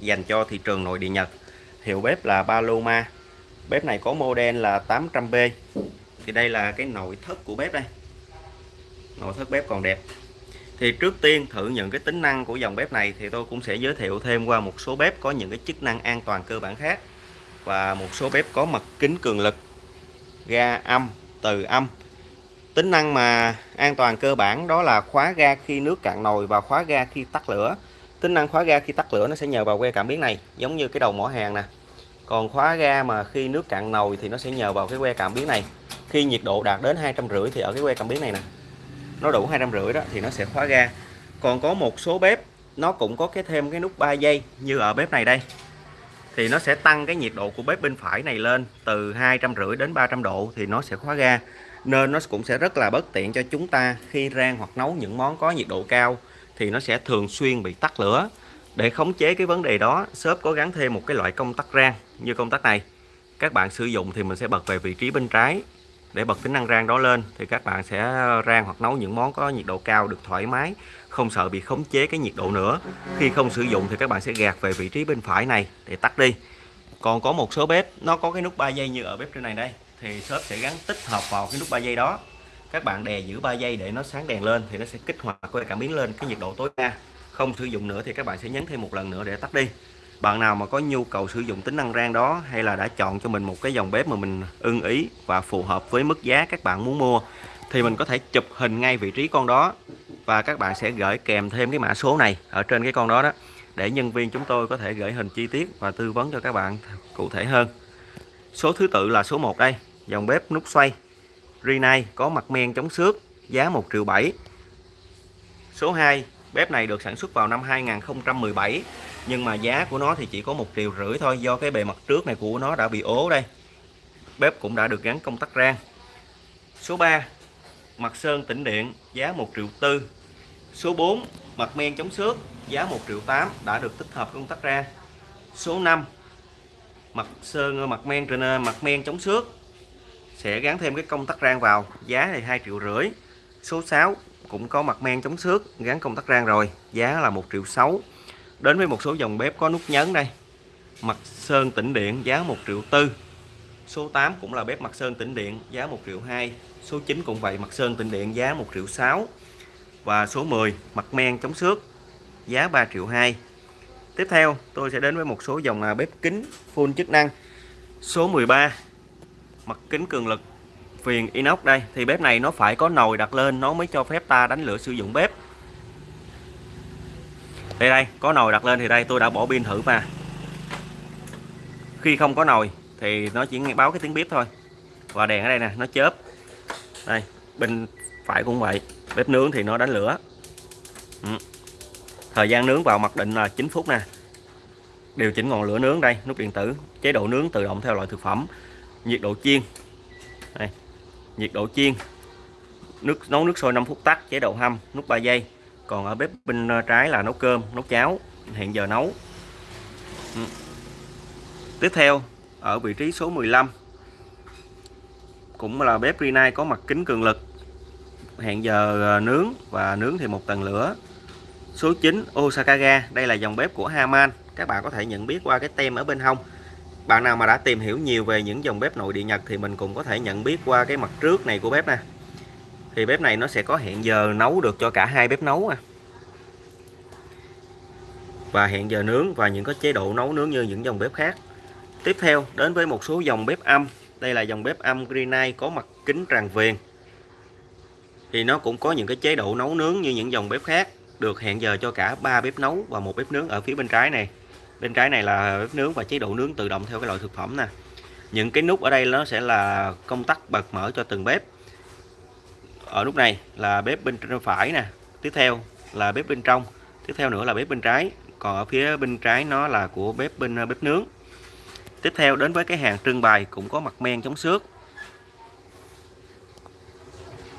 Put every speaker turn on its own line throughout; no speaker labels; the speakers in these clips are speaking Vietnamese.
dành cho thị trường nội địa Nhật. Hiệu bếp là Paloma. Bếp này có model là 800B thì đây là cái nội thất của bếp đây. Nội thất bếp còn đẹp. Thì trước tiên thử những cái tính năng của dòng bếp này thì tôi cũng sẽ giới thiệu thêm qua một số bếp có những cái chức năng an toàn cơ bản khác và một số bếp có mặt kính cường lực, ga âm, từ âm. Tính năng mà an toàn cơ bản đó là khóa ga khi nước cạn nồi và khóa ga khi tắt lửa tính năng khóa ga khi tắt lửa nó sẽ nhờ vào que cảm biến này, giống như cái đầu mỏ hàng nè. Còn khóa ga mà khi nước cạn nồi thì nó sẽ nhờ vào cái que cảm biến này. Khi nhiệt độ đạt đến hai trăm rưỡi thì ở cái que cảm biến này nè. Nó đủ hai trăm rưỡi đó thì nó sẽ khóa ga. Còn có một số bếp, nó cũng có cái thêm cái nút 3 giây như ở bếp này đây. Thì nó sẽ tăng cái nhiệt độ của bếp bên phải này lên từ hai trăm rưỡi đến 300 độ thì nó sẽ khóa ga. Nên nó cũng sẽ rất là bất tiện cho chúng ta khi rang hoặc nấu những món có nhiệt độ cao thì nó sẽ thường xuyên bị tắt lửa. Để khống chế cái vấn đề đó, shop có gắn thêm một cái loại công tắc rang như công tắc này. Các bạn sử dụng thì mình sẽ bật về vị trí bên trái. Để bật tính năng rang đó lên thì các bạn sẽ rang hoặc nấu những món có nhiệt độ cao được thoải mái, không sợ bị khống chế cái nhiệt độ nữa. Khi không sử dụng thì các bạn sẽ gạt về vị trí bên phải này để tắt đi. Còn có một số bếp, nó có cái nút 3 giây như ở bếp trên này đây, thì shop sẽ gắn tích hợp vào cái nút 3 giây đó các bạn đè giữ 3 giây để nó sáng đèn lên thì nó sẽ kích hoạt quay cảm biến lên cái nhiệt độ tối đa. Không sử dụng nữa thì các bạn sẽ nhấn thêm một lần nữa để tắt đi. Bạn nào mà có nhu cầu sử dụng tính năng rang đó hay là đã chọn cho mình một cái dòng bếp mà mình ưng ý và phù hợp với mức giá các bạn muốn mua, thì mình có thể chụp hình ngay vị trí con đó và các bạn sẽ gửi kèm thêm cái mã số này ở trên cái con đó đó, để nhân viên chúng tôi có thể gửi hình chi tiết và tư vấn cho các bạn cụ thể hơn. Số thứ tự là số 1 đây, dòng bếp nút xoay. Rinnai có mặt men chống xước, giá 1 triệu 7 số 2 bếp này được sản xuất vào năm 2017 nhưng mà giá của nó thì chỉ có 1 triệu rưỡi thôi, do cái bề mặt trước này của nó đã bị ố đây. Bếp cũng đã được gắn công tắc rang. Số 3 mặt sơn tĩnh điện, giá 1 triệu tư. Số 4 mặt men chống xước, giá 1 triệu 8 đã được tích hợp công tắc rang. Số 5 mặt sơn, mặt men trên mặt men chống xước sẽ gắn thêm cái công tắc rang vào. Giá thì 2 triệu rưỡi. Số 6 cũng có mặt men chống xước, gắn công tắc rang rồi. Giá là 1 triệu 6 đến với một số dòng bếp có nút nhấn đây. Mặt sơn tĩnh điện, giá 1 triệu tư. Số 8 cũng là bếp mặt sơn tĩnh điện, giá 1 triệu 2 số 9 cũng vậy, mặt sơn tĩnh điện, giá 1 triệu 6 và số 10 mặt men chống xước, giá 3 triệu 2 tiếp theo, tôi sẽ đến với một số dòng à, bếp kính full chức năng. Số 13 mặt kính cường lực. Viền inox đây. Thì bếp này nó phải có nồi đặt lên, nó mới cho phép ta đánh lửa sử dụng bếp. Đây đây, có nồi đặt lên thì đây, tôi đã bỏ pin thử mà. Khi không có nồi thì nó chỉ nghe báo cái tiếng bếp thôi. Và đèn ở đây nè, nó chớp. Đây, bên phải cũng vậy. Bếp nướng thì nó đánh lửa. Ừ. thời gian nướng vào mặc định là 9 phút nè. Điều chỉnh ngọn lửa nướng đây, nút điện tử. Chế độ nướng tự động theo loại thực phẩm nhiệt độ chiên. Đây, nhiệt độ chiên. Nước, nấu nước sôi 5 phút tắt, chế độ hâm, nút 3 giây. Còn ở bếp bên ờ, trái là nấu cơm, nấu cháo hiện giờ nấu. Ừ. tiếp theo, ở vị trí số 15 cũng là bếp Rinnai có mặt kính cường lực. Hẹn giờ ờ, nướng và nướng thì một tầng lửa. Số 9 Osaka ga, đây là dòng bếp của Haman. Các bạn có thể nhận biết qua cái tem ở bên hông bạn nào mà đã tìm hiểu nhiều về những dòng bếp nội địa Nhật thì mình cũng có thể nhận biết qua cái mặt trước này của bếp nè. Thì bếp này nó sẽ có hẹn giờ nấu được cho cả hai bếp nấu à. và hẹn giờ nướng và những có chế độ nấu nướng như những dòng bếp khác. Tiếp theo, đến với một số dòng bếp âm. Đây là dòng bếp âm Greenlight có mặt kính tràn viền. Thì nó cũng có những cái chế độ nấu nướng như những dòng bếp khác, được hẹn giờ cho cả ba bếp nấu và một bếp nướng ở phía bên trái này bên trái này là bếp nướng và chế độ nướng tự động theo cái loại thực phẩm nè. Những cái nút ở đây nó sẽ là công tắc bật mở cho từng bếp. Ở nút này là bếp bên phải nè. Tiếp theo là bếp bên trong. Tiếp theo nữa là bếp bên trái. Còn ở phía bên trái nó là của bếp bên ờ, bếp nướng. Tiếp theo đến với cái hàng trưng bày cũng có mặt men chống xước.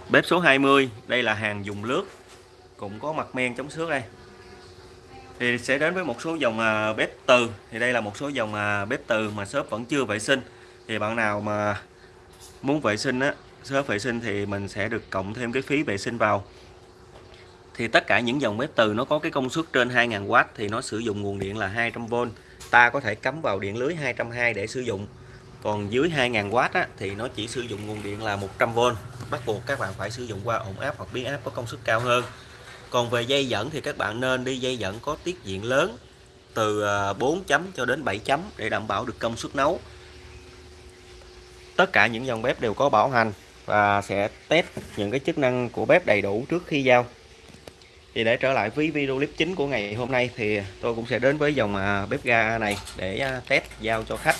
Bếp số 20 đây là hàng dùng lướt. Cũng có mặt men chống xước đây thì sẽ đến với một số dòng à, bếp từ. Thì đây là một số dòng à, bếp từ mà shop vẫn chưa vệ sinh. Thì bạn nào mà muốn vệ sinh á shop vệ sinh thì mình sẽ được cộng thêm cái phí vệ sinh vào. Thì tất cả những dòng bếp từ nó có cái công suất trên 2000W thì nó sử dụng nguồn điện là 200V ta có thể cắm vào điện lưới 220 để sử dụng. Còn dưới 2000W á, thì nó chỉ sử dụng nguồn điện là 100V bắt buộc các bạn phải sử dụng qua ổn áp hoặc biến áp có công suất cao hơn còn về dây dẫn thì các bạn nên đi dây dẫn có tiết diện lớn từ à, 4 chấm cho đến 7 chấm để đảm bảo được công suất nấu. Tất cả những dòng bếp đều có bảo hành và sẽ test những cái chức năng của bếp đầy đủ trước khi giao. Thì để trở lại với video clip chính của ngày hôm nay thì tôi cũng sẽ đến với dòng à, bếp ga này để à, test giao cho khách.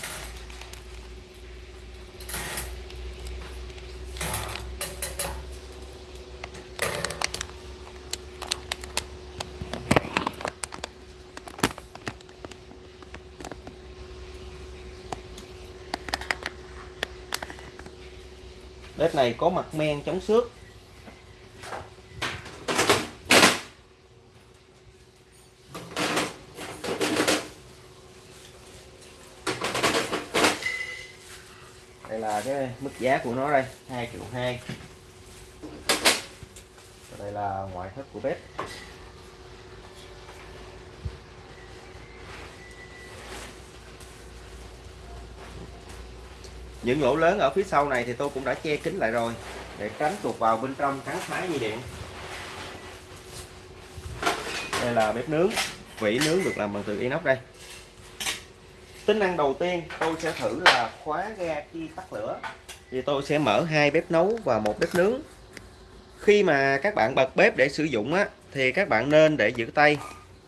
Này có mặt men chống xước. Đây là cái mức giá của nó đây 2 triệu 2 đây là ngoại thất của bếp. Những lỗ lớn ở phía sau này thì tôi cũng đã che kín lại rồi, để tránh tuột vào bên trong cắn phá dây điện. Đây là bếp nướng, vỉ nướng được làm bằng từ inox đây. Tính năng đầu tiên tôi sẽ thử là khóa ga khi tắt lửa. Thì tôi sẽ mở hai bếp nấu và một bếp nướng. Khi mà các bạn bật bếp để sử dụng á, thì các bạn nên để giữ tay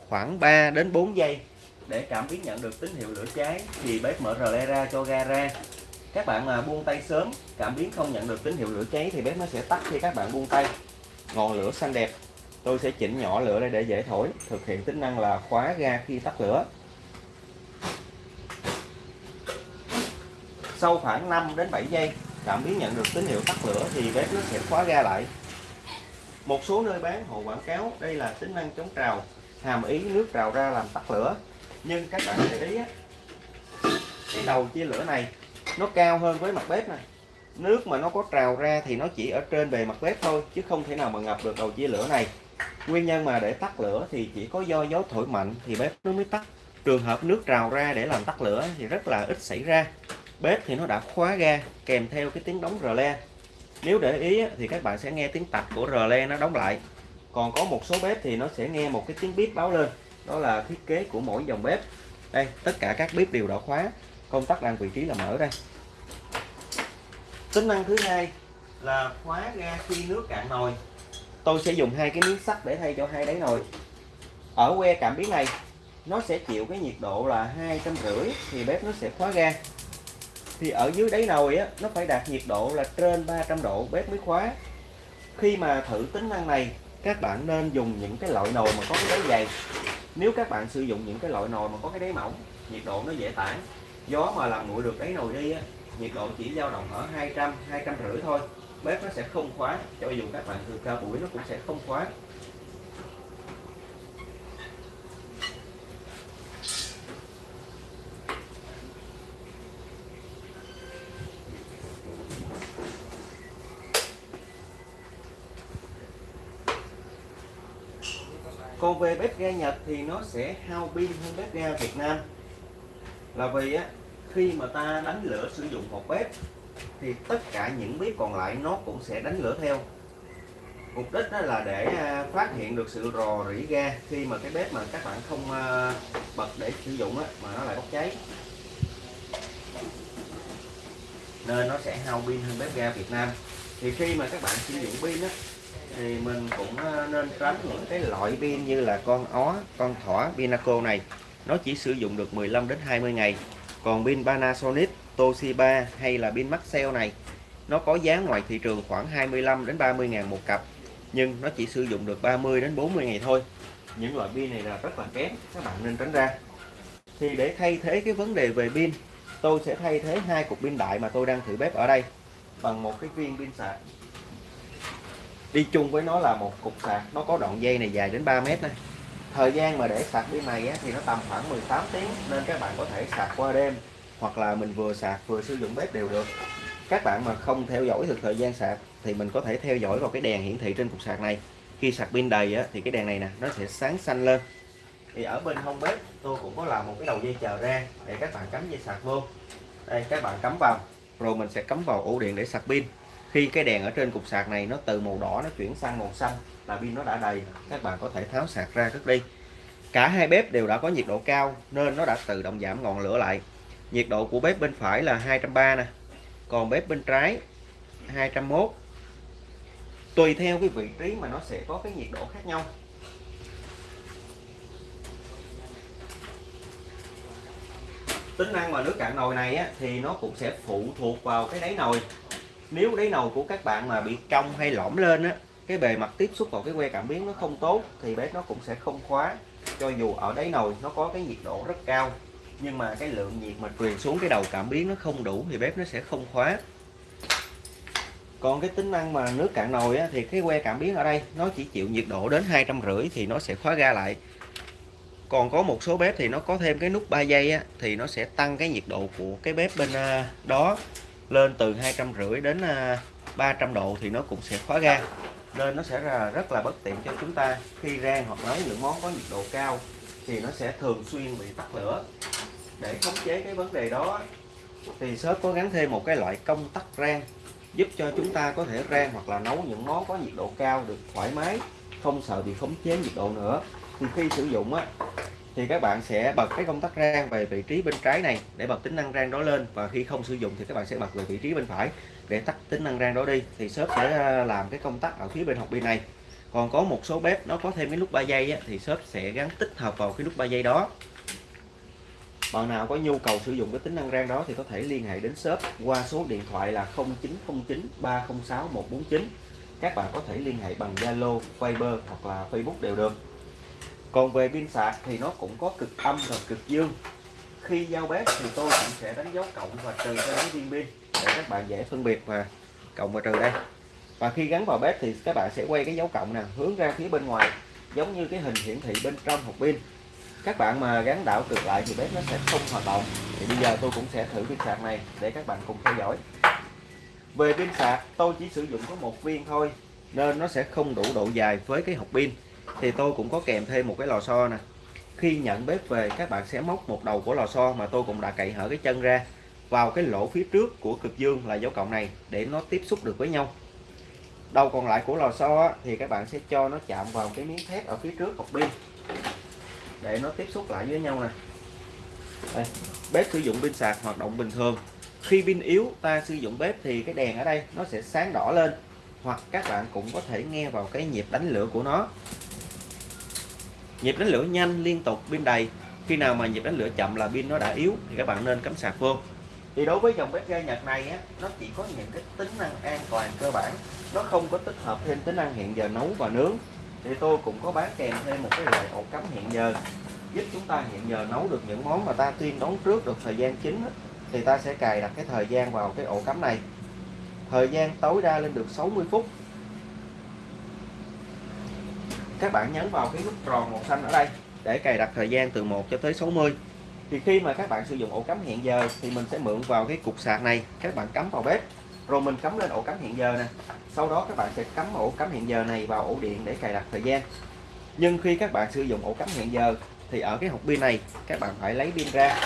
khoảng 3 đến 4 giây để cảm biến nhận được tín hiệu lửa cháy thì bếp mở rờ le ra cho ga ra các bạn mà buông tay sớm, cảm biến không nhận được tín hiệu lửa cháy thì bếp nó sẽ tắt khi các bạn buông tay. Ngọn lửa xanh đẹp, tôi sẽ chỉnh nhỏ lửa đây để dễ thổi, thực hiện tính năng là khóa ga khi tắt lửa. Sau khoảng 5 đến 7 giây, cảm biến nhận được tín hiệu tắt lửa thì bếp nó sẽ khóa ga lại. Một số nơi bán hộ quảng cáo, đây là tính năng chống trào, hàm ý nước trào ra làm tắt lửa. Nhưng các bạn để ý cái đầu chia lửa này nó cao hơn với mặt bếp này. Nước mà nó có trào ra thì nó chỉ ở trên bề mặt bếp thôi, chứ không thể nào mà ngập được đầu chia lửa này. Nguyên nhân mà để tắt lửa thì chỉ có do gió thổi mạnh thì bếp nó mới tắt. Trường hợp nước trào ra để làm tắt lửa thì rất là ít xảy ra. Bếp thì nó đã khóa ga, kèm theo cái tiếng đóng rờ le. Nếu để ý thì các bạn sẽ nghe tiếng tạch của rờ le nó đóng lại. Còn có một số bếp thì nó sẽ nghe một cái tiếng bíp báo lên. Đó là thiết kế của mỗi dòng bếp. Đây, tất cả các bếp đều đã khóa công tắc đang vị trí là mở đây. Tính năng thứ hai là khóa ga khi nước cạn nồi. Tôi sẽ dùng hai cái miếng sắt để thay cho hai đáy nồi. Ở que cảm biến này nó sẽ chịu cái nhiệt độ là hai trăm rưỡi thì bếp nó sẽ khóa ga. Thì ở dưới đáy nồi á nó phải đạt nhiệt độ là trên 300 độ bếp mới khóa. Khi mà thử tính năng này các bạn nên dùng những cái loại nồi mà có cái đáy dày. Nếu các bạn sử dụng những cái loại nồi mà có cái đáy mỏng nhiệt độ nó dễ tản gió mà làm nguội được đáy nồi đi á, nhiệt độ chỉ dao động ở 200 200 rưỡi thôi. Bếp nó sẽ không khóa cho dù các bạn thường cao buổi nó cũng sẽ không khóa còn về bếp ga Nhật thì nó sẽ hao pin hơn bếp ga Việt Nam là vì á khi mà ta đánh lửa sử dụng một bếp thì tất cả những bếp còn lại nó cũng sẽ đánh lửa theo. Mục đích đó là để à, phát hiện được sự rò rỉ ga khi mà cái bếp mà các bạn không à, bật để sử dụng á, mà nó lại bốc cháy. Nên nó sẽ hao pin hơn bếp ga Việt Nam. Thì khi mà các bạn sử dụng pin á thì mình cũng à, nên tránh những cái loại pin như là con ó con thỏ pinaco này nó chỉ sử dụng được 15 đến 20 ngày. Còn pin Panasonic, Toshiba hay là pin Maxell này, nó có giá ngoài thị trường khoảng 25 đến 30 ngàn một cặp. Nhưng nó chỉ sử dụng được 30 đến 40 ngày thôi. Những loại pin này là rất là kém, các bạn nên tránh ra. Thì để thay thế cái vấn đề về pin, tôi sẽ thay thế hai cục pin đại mà tôi đang thử bếp ở đây bằng một cái viên pin sạc. Đi chung với nó là một cục sạc, nó có đoạn dây này dài đến 3 mét này thời gian mà để sạc pin này thì nó tầm khoảng 18 tiếng nên các bạn có thể sạc qua đêm hoặc là mình vừa sạc vừa sử dụng bếp đều được. Các bạn mà không theo dõi được thời gian sạc thì mình có thể theo dõi vào cái đèn hiển thị trên cục sạc này. Khi sạc pin đầy á, thì cái đèn này nè nó sẽ sáng xanh lên. Thì ở bên hông bếp tôi cũng có làm một cái đầu dây chờ ra để các bạn cắm dây sạc vô. Đây các bạn cắm vào rồi mình sẽ cắm vào ổ điện để sạc pin khi cái đèn ở trên cục sạc này nó từ màu đỏ nó chuyển sang màu xanh là pin nó đã đầy các bạn có thể tháo sạc ra cất đi. Cả hai bếp đều đã có nhiệt độ cao nên nó đã tự động giảm ngọn lửa lại. Nhiệt độ của bếp bên phải là 230 nè còn bếp bên trái 201 tùy theo cái vị trí mà nó sẽ có cái nhiệt độ khác nhau. Tính năng mà nước cạn nồi này á, thì nó cũng sẽ phụ thuộc vào cái đáy nồi nếu đáy nồi của các bạn mà bị cong hay lõm lên á cái bề mặt tiếp xúc vào cái que cảm biến nó không tốt thì bếp nó cũng sẽ không khóa. Cho dù ở đáy nồi nó có cái nhiệt độ rất cao nhưng mà cái lượng nhiệt mà truyền xuống cái đầu cảm biến nó không đủ thì bếp nó sẽ không khóa. Còn cái tính năng mà nước cạn nồi á, thì cái que cảm biến ở đây nó chỉ chịu nhiệt độ đến hai trăm rưỡi thì nó sẽ khóa ga lại. Còn có một số bếp thì nó có thêm cái nút 3 giây á, thì nó sẽ tăng cái nhiệt độ của cái bếp bên à, đó lên từ hai trăm rưỡi đến ờ, 300 độ thì nó cũng sẽ khóa ga. Nên nó sẽ là rất là bất tiện cho chúng ta khi rang hoặc nấu những món có nhiệt độ cao thì nó sẽ thường xuyên bị tắt lửa. Để khống chế cái vấn đề đó, thì shop có gắn thêm một cái loại công tắc rang giúp cho chúng ta có thể rang hoặc là nấu những món có nhiệt độ cao được thoải mái, không sợ bị khống chế nhiệt độ nữa. Thì khi sử dụng á thì các bạn sẽ bật cái công tắc rang về vị trí bên trái này để bật tính năng rang đó lên. Và khi không sử dụng thì các bạn sẽ bật về vị trí bên phải để tắt tính năng rang đó đi. Thì shop sẽ à, làm cái công tắc ở phía bên hộp pin này. Còn có một số bếp nó có thêm cái nút 3 giây á, thì shop sẽ gắn tích hợp vào cái nút 3 giây đó. Bạn nào có nhu cầu sử dụng cái tính năng rang đó thì có thể liên hệ đến shop qua số điện thoại là 0909 306 149 các bạn có thể liên hệ bằng Zalo, Viber hoặc là Facebook đều được còn về pin sạc thì nó cũng có cực âm và cực dương. Khi giao bếp thì tôi cũng sẽ đánh dấu cộng và trừ cho cái viên pin để các bạn dễ phân biệt và cộng và trừ đây. Và khi gắn vào bếp thì các bạn sẽ quay cái dấu cộng nè, hướng ra phía bên ngoài, giống như cái hình hiển thị bên trong hộp pin. Các bạn mà gắn đảo cực lại thì bếp nó sẽ không hoạt động. Thì bây giờ tôi cũng sẽ thử pin sạc này để các bạn cùng theo dõi. Về pin sạc, tôi chỉ sử dụng có một viên thôi, nên nó sẽ không đủ độ dài với cái hộp pin thì tôi cũng có kèm thêm một cái lò xo nè. Khi nhận bếp về các bạn sẽ móc một đầu của lò xo mà tôi cũng đã cậy hở cái chân ra vào cái lỗ phía trước của cực dương là dấu cộng này để nó tiếp xúc được với nhau. Đầu còn lại của lò xo thì các bạn sẽ cho nó chạm vào cái miếng thép ở phía trước hộp pin để nó tiếp xúc lại với nhau nè. Đây, bếp sử dụng pin sạc hoạt động bình thường. Khi pin yếu ta sử dụng bếp thì cái đèn ở đây nó sẽ sáng đỏ lên hoặc các bạn cũng có thể nghe vào cái nhịp đánh lửa của nó nhịp đánh lửa nhanh liên tục pin đầy. Khi nào mà nhịp đánh lửa chậm là pin nó đã yếu thì các bạn nên cắm sạc vô. Thì đối với dòng bếp ga Nhật này á, nó chỉ có những cái tính năng an toàn cơ bản. Nó không có tích hợp thêm tính năng hẹn giờ nấu và nướng. Thì tôi cũng có bán kèm thêm một cái loại ổ cắm hẹn giờ giúp chúng ta hẹn giờ nấu được những món mà ta tuyên đón trước được thời gian chính á, thì ta sẽ cài đặt cái thời gian vào cái ổ cắm này. Thời gian tối đa lên được 60 phút các bạn nhấn vào cái nút tròn màu xanh ở đây để cài đặt thời gian từ 1 cho tới 60 thì khi mà các bạn sử dụng ổ cắm hẹn giờ thì mình sẽ mượn vào cái cục sạc này, các bạn cắm vào bếp. Rồi mình cắm lên ổ cắm hẹn giờ nè. Sau đó các bạn sẽ cắm ổ cắm hẹn giờ này vào ổ điện để cài đặt thời gian. Nhưng khi các bạn sử dụng ổ cắm hẹn giờ thì ở cái hộp pin này, các bạn phải lấy pin ra.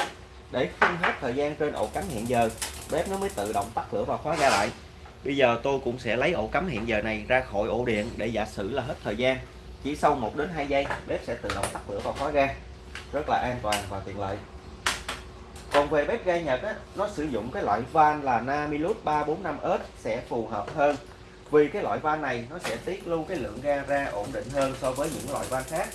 Để phun hết thời gian trên ổ cắm hẹn giờ, bếp nó mới tự động tắt lửa và khóa ra lại. Bây giờ tôi cũng sẽ lấy ổ cắm hẹn giờ này ra khỏi ổ điện để giả sử là hết thời gian chỉ sau 1 đến 2 giây bếp sẽ tự động tắt lửa và khóa ga. Rất là an toàn và tiện lợi. Còn về bếp ga Nhật á, nó sử dụng cái loại van là Namilus 345S sẽ phù hợp hơn. Vì cái loại van này nó sẽ tiết lưu cái lượng ga ra ổn định hơn so với những loại van khác.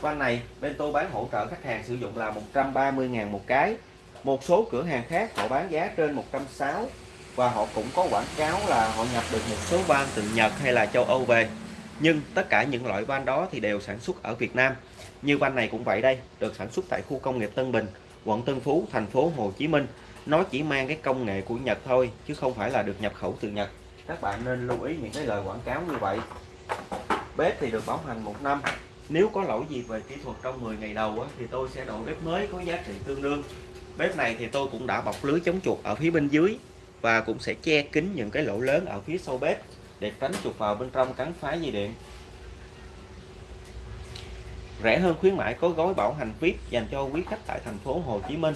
Van này bên tôi bán hỗ trợ khách hàng sử dụng là 130.000 một cái. Một số cửa hàng khác họ bán giá trên 160 và họ cũng có quảng cáo là họ nhập được một số van từ Nhật hay là châu Âu về nhưng tất cả những loại van đó thì đều sản xuất ở Việt Nam. Như van này cũng vậy đây, được sản xuất tại khu công nghiệp Tân Bình, quận Tân Phú, thành phố Hồ Chí Minh. Nó chỉ mang cái công nghệ của Nhật thôi, chứ không phải là được nhập khẩu từ Nhật. Các bạn nên lưu ý những cái lời quảng cáo như vậy. Bếp thì được bảo hành một năm. Nếu có lỗi gì về kỹ thuật trong 10 ngày đầu thì tôi sẽ đổi bếp mới có giá trị tương đương. Bếp này thì tôi cũng đã bọc lưới chống chuột ở phía bên dưới và cũng sẽ che kín những cái lỗ lớn ở phía sau bếp để tránh chuột vào bên trong cắn phá dây điện. Rẻ hơn khuyến mãi có gói bảo hành VIP dành cho quý khách tại thành phố Hồ Chí Minh.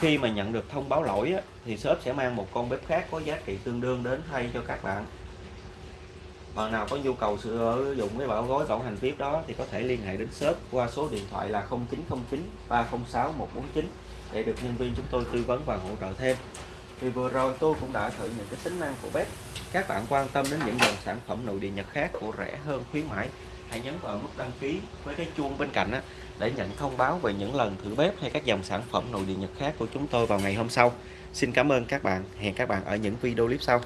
Khi mà nhận được thông báo lỗi á, thì shop sẽ mang một con bếp khác có giá trị tương đương đến thay cho các bạn. Bạn nào có nhu cầu sử dụng cái bảo gói bảo hành VIP đó thì có thể liên hệ đến shop qua số điện thoại là 0909 306 149 để được nhân viên chúng tôi tư vấn và hỗ trợ thêm. Thì vừa rồi tôi cũng đã thử những cái tính năng của bếp các bạn quan tâm đến những dòng sản phẩm nội địa Nhật khác của rẻ hơn khuyến mãi hãy nhấn vào nút đăng ký với cái chuông bên cạnh á, để nhận thông báo về những lần thử bếp hay các dòng sản phẩm nội địa Nhật khác của chúng tôi vào ngày hôm sau. Xin cảm ơn các bạn. Hẹn các bạn ở những video clip sau.